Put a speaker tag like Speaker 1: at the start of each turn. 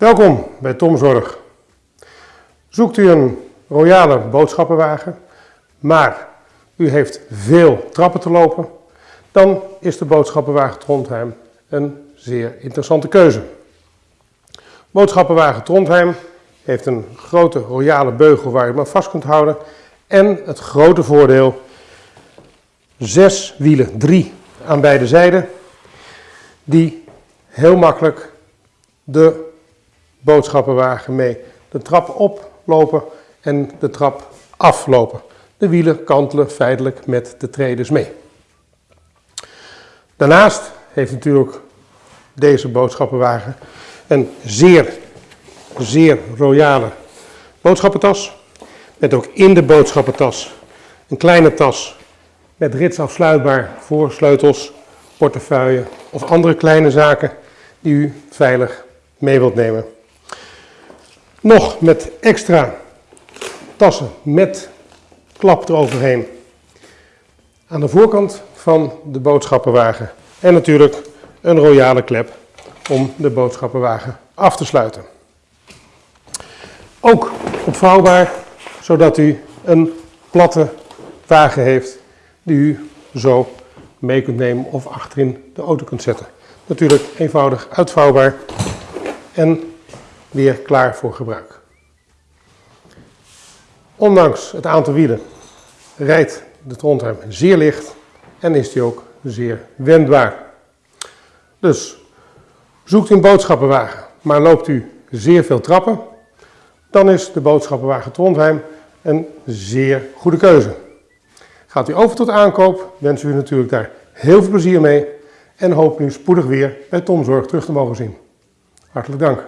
Speaker 1: Welkom bij Tom Zorg. Zoekt u een royale boodschappenwagen, maar u heeft veel trappen te lopen, dan is de boodschappenwagen Trondheim een zeer interessante keuze. Boodschappenwagen Trondheim heeft een grote royale beugel waar je hem vast kunt houden en het grote voordeel, zes wielen, drie aan beide zijden, die heel makkelijk de boodschappenwagen mee de trap oplopen en de trap aflopen. De wielen kantelen feitelijk met de tredes mee. Daarnaast heeft natuurlijk deze boodschappenwagen een zeer, zeer royale boodschappentas. Met ook in de boodschappentas een kleine tas met ritsafsluitbaar voor sleutels, portefeuille of andere kleine zaken die u veilig mee wilt nemen. Nog met extra tassen met klap eroverheen. Aan de voorkant van de boodschappenwagen. En natuurlijk een royale klep om de boodschappenwagen af te sluiten. Ook opvouwbaar, zodat u een platte wagen heeft die u zo mee kunt nemen of achterin de auto kunt zetten. Natuurlijk eenvoudig uitvouwbaar en weer klaar voor gebruik. Ondanks het aantal wielen rijdt de Trondheim zeer licht en is die ook zeer wendbaar. Dus zoekt u een boodschappenwagen, maar loopt u zeer veel trappen, dan is de boodschappenwagen Trondheim een zeer goede keuze. Gaat u over tot aankoop, wens u natuurlijk daar heel veel plezier mee en hoop u spoedig weer bij Tom Zorg terug te mogen zien. Hartelijk dank.